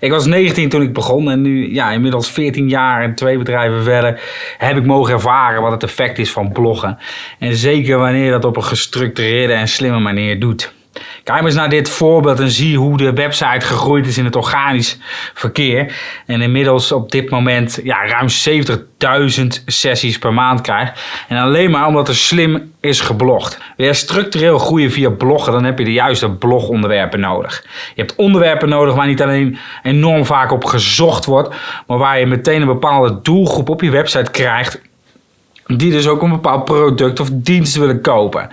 Ik was 19 toen ik begon en nu, ja, inmiddels 14 jaar en twee bedrijven verder, heb ik mogen ervaren wat het effect is van bloggen. En zeker wanneer je dat op een gestructureerde en slimme manier doet. Kijk eens naar dit voorbeeld en zie hoe de website gegroeid is in het organisch verkeer. En inmiddels op dit moment ja, ruim 70.000 sessies per maand krijgt. En alleen maar omdat er slim is geblogd. Je structureel groeien via bloggen, dan heb je de juiste blogonderwerpen nodig. Je hebt onderwerpen nodig waar niet alleen enorm vaak op gezocht wordt, maar waar je meteen een bepaalde doelgroep op je website krijgt. Die dus ook een bepaald product of dienst willen kopen.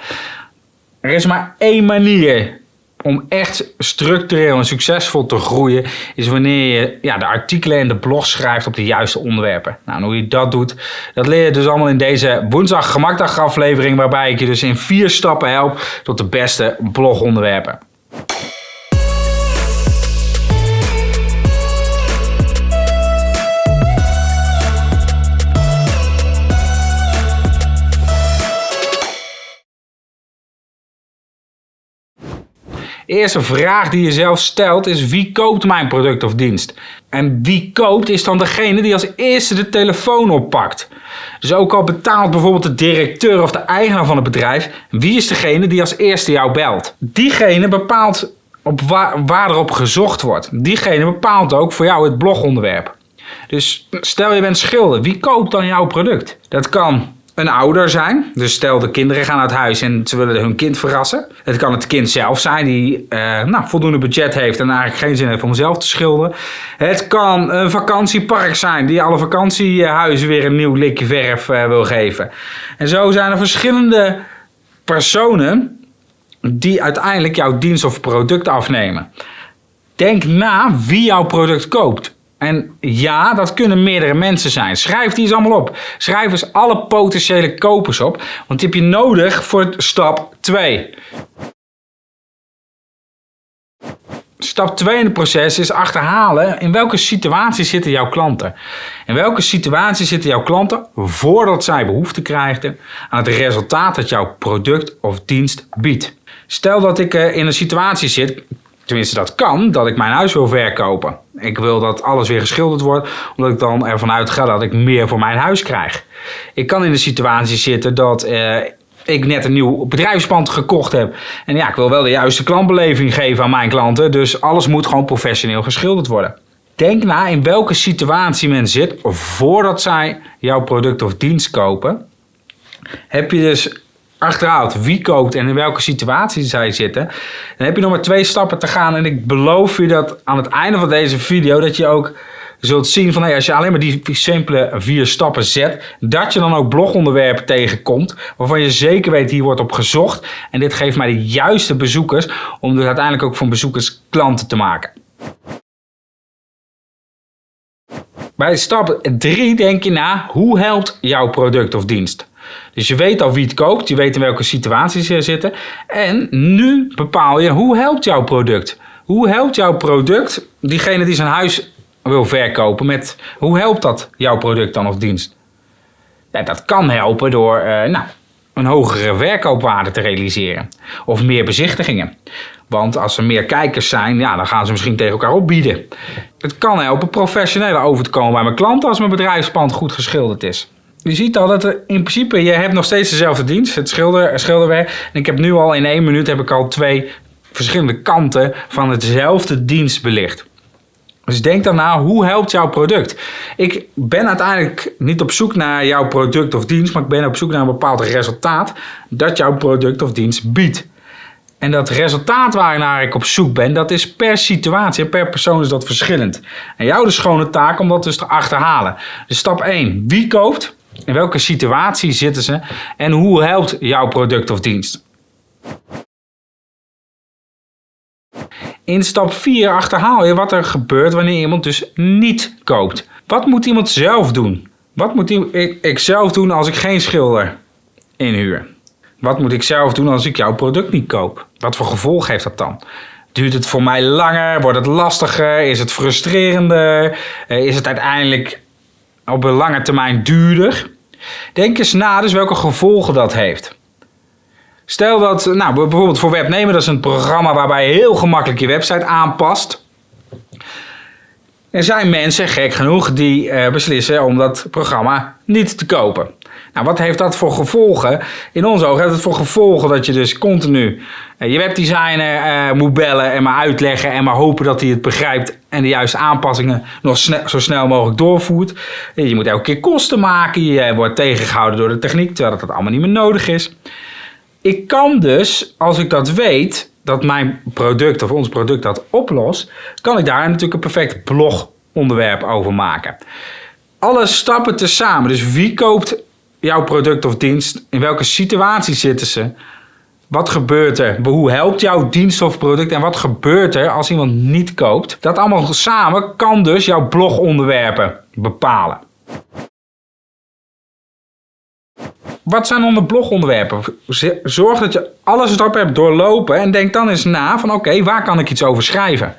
Er is maar één manier om echt structureel en succesvol te groeien, is wanneer je ja, de artikelen en de blog schrijft op de juiste onderwerpen. Nou, hoe je dat doet, dat leer je dus allemaal in deze woensdag gemakdag aflevering, waarbij ik je dus in vier stappen help tot de beste blogonderwerpen. Eerste vraag die je zelf stelt is wie koopt mijn product of dienst? En wie koopt is dan degene die als eerste de telefoon oppakt. Dus ook al betaalt bijvoorbeeld de directeur of de eigenaar van het bedrijf, wie is degene die als eerste jou belt? Diegene bepaalt op waar, waar erop gezocht wordt. Diegene bepaalt ook voor jou het blogonderwerp. Dus stel je bent schilder, wie koopt dan jouw product? Dat kan een ouder zijn. Dus stel de kinderen gaan uit huis en ze willen hun kind verrassen. Het kan het kind zelf zijn die uh, nou, voldoende budget heeft en eigenlijk geen zin heeft om zelf te schilderen. Het kan een vakantiepark zijn die alle vakantiehuizen weer een nieuw likje verf uh, wil geven. En zo zijn er verschillende personen die uiteindelijk jouw dienst of product afnemen. Denk na wie jouw product koopt. En ja, dat kunnen meerdere mensen zijn. Schrijf die eens allemaal op. Schrijf eens alle potentiële kopers op. Want die heb je nodig voor stap 2. Stap 2 in het proces is achterhalen in welke situatie zitten jouw klanten. In welke situatie zitten jouw klanten voordat zij behoefte krijgen aan het resultaat dat jouw product of dienst biedt. Stel dat ik eh, in een situatie zit, tenminste dat kan, dat ik mijn huis wil verkopen. Ik wil dat alles weer geschilderd wordt, omdat ik dan ervan uitga dat ik meer voor mijn huis krijg. Ik kan in de situatie zitten dat uh, ik net een nieuw bedrijfspand gekocht heb. En ja, ik wil wel de juiste klantbeleving geven aan mijn klanten, dus alles moet gewoon professioneel geschilderd worden. Denk na in welke situatie men zit voordat zij jouw product of dienst kopen. Heb je dus wie koopt en in welke situatie zij zitten, dan heb je nog maar twee stappen te gaan. En ik beloof je dat aan het einde van deze video dat je ook zult zien van hey, als je alleen maar die simpele vier stappen zet, dat je dan ook blogonderwerpen tegenkomt waarvan je zeker weet hier wordt op gezocht. En dit geeft mij de juiste bezoekers om dus uiteindelijk ook van bezoekers klanten te maken. Bij stap 3 denk je na, hoe helpt jouw product of dienst? Dus je weet al wie het koopt, je weet in welke situaties ze zitten. En nu bepaal je hoe helpt jouw product. Hoe helpt jouw product diegene die zijn huis wil verkopen met hoe helpt dat jouw product dan of dienst? Dat kan helpen door uh, nou, een hogere verkoopwaarde te realiseren of meer bezichtigingen. Want als er meer kijkers zijn, ja, dan gaan ze misschien tegen elkaar opbieden. Het kan helpen professioneler over te komen bij mijn klanten als mijn bedrijfspand goed geschilderd is je ziet al dat er in principe, je hebt nog steeds dezelfde dienst, het schilder, schilderwerk. En ik heb nu al in één minuut heb ik al twee verschillende kanten van hetzelfde dienst belicht. Dus denk daarna, hoe helpt jouw product? Ik ben uiteindelijk niet op zoek naar jouw product of dienst, maar ik ben op zoek naar een bepaald resultaat dat jouw product of dienst biedt. En dat resultaat waarnaar ik op zoek ben, dat is per situatie en per persoon is dat verschillend. En jou de schone taak om dat dus te achterhalen. Dus stap 1, wie koopt? In welke situatie zitten ze en hoe helpt jouw product of dienst? In stap 4 achterhaal je wat er gebeurt wanneer iemand dus niet koopt. Wat moet iemand zelf doen? Wat moet ik zelf doen als ik geen schilder inhuur? Wat moet ik zelf doen als ik jouw product niet koop? Wat voor gevolg heeft dat dan? Duurt het voor mij langer? Wordt het lastiger? Is het frustrerender? Eh, is het uiteindelijk op een lange termijn duurder. Denk eens na dus welke gevolgen dat heeft. Stel dat, nou bijvoorbeeld voor Webnemer, dat is een programma waarbij je heel gemakkelijk je website aanpast. Er zijn mensen, gek genoeg, die eh, beslissen om dat programma niet te kopen. Nou, wat heeft dat voor gevolgen? In onze ogen heeft het voor gevolgen dat je dus continu uh, je webdesigner uh, moet bellen en maar uitleggen en maar hopen dat hij het begrijpt en de juiste aanpassingen nog zo snel mogelijk doorvoert. Je moet elke keer kosten maken, je wordt tegengehouden door de techniek, terwijl dat allemaal niet meer nodig is. Ik kan dus, als ik dat weet, dat mijn product of ons product dat oplost, kan ik daar natuurlijk een perfect blogonderwerp over maken. Alle stappen tezamen, dus wie koopt jouw product of dienst, in welke situatie zitten ze, wat gebeurt er? Hoe helpt jouw dienst of product? En wat gebeurt er als iemand niet koopt? Dat allemaal samen kan dus jouw blogonderwerpen bepalen. Wat zijn de blogonderwerpen? Zorg dat je alle stappen hebt doorlopen en denk dan eens na van oké, waar kan ik iets over schrijven?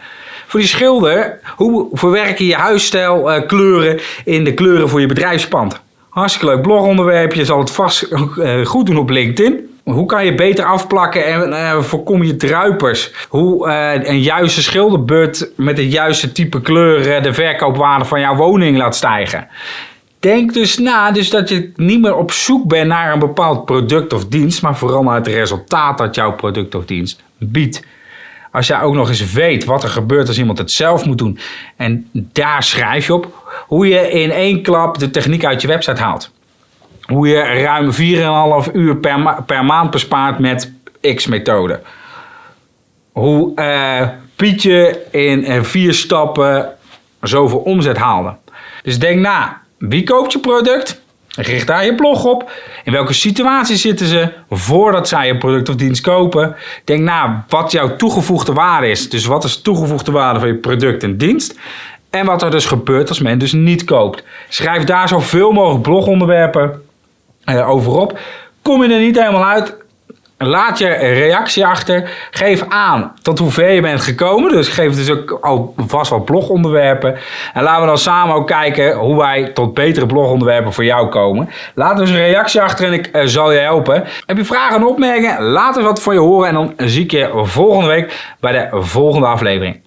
Voor die schilder, hoe verwerk je je huisstijl uh, kleuren in de kleuren voor je bedrijfspand? Hartstikke leuk blogonderwerpje, je zal het vast uh, goed doen op LinkedIn. Hoe kan je beter afplakken en uh, voorkom je druipers? Hoe uh, een juiste schilderbeurt met het juiste type kleur de verkoopwaarde van jouw woning laat stijgen? Denk dus na, dus dat je niet meer op zoek bent naar een bepaald product of dienst, maar vooral naar het resultaat dat jouw product of dienst biedt. Als jij ook nog eens weet wat er gebeurt als iemand het zelf moet doen en daar schrijf je op, hoe je in één klap de techniek uit je website haalt. Hoe je ruim 4,5 uur per, per maand bespaart met X-methode. Hoe uh, Pietje in uh, vier stappen zoveel omzet haalde. Dus denk na, wie koopt je product? Richt daar je blog op. In welke situatie zitten ze voordat zij je product of dienst kopen? Denk na wat jouw toegevoegde waarde is. Dus wat is de toegevoegde waarde van je product en dienst? En wat er dus gebeurt als men dus niet koopt. Schrijf daar zoveel mogelijk blogonderwerpen uh, over op. Kom je er niet helemaal uit, Laat je reactie achter. Geef aan tot hoever je bent gekomen. Dus geef dus ook alvast wat blogonderwerpen. En laten we dan samen ook kijken hoe wij tot betere blogonderwerpen voor jou komen. Laat dus een reactie achter en ik uh, zal je helpen. Heb je vragen en opmerkingen? Laat eens wat voor je horen. En dan zie ik je volgende week bij de volgende aflevering.